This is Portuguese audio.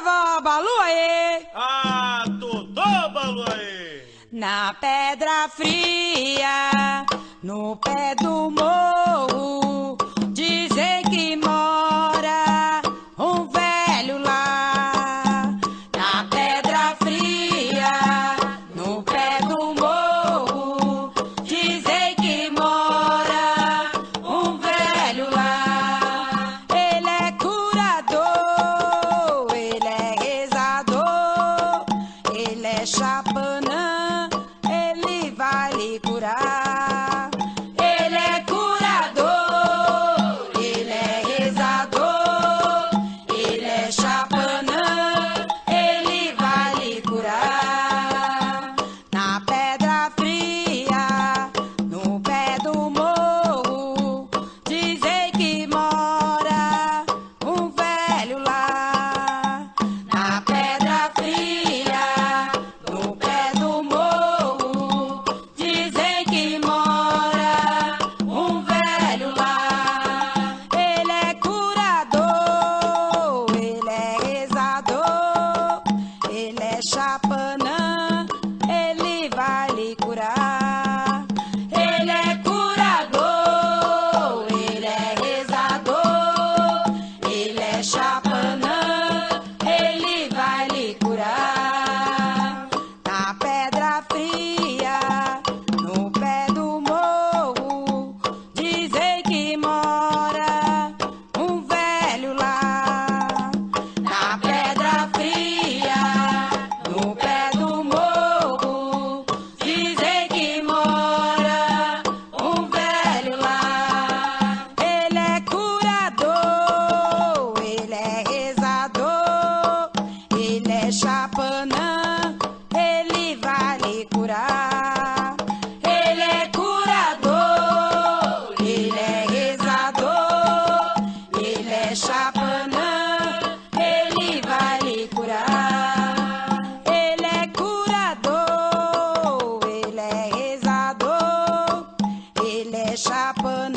vovó Balu aê. Ah, Totô Balu aê. Na pedra fria, no pé do morro șapă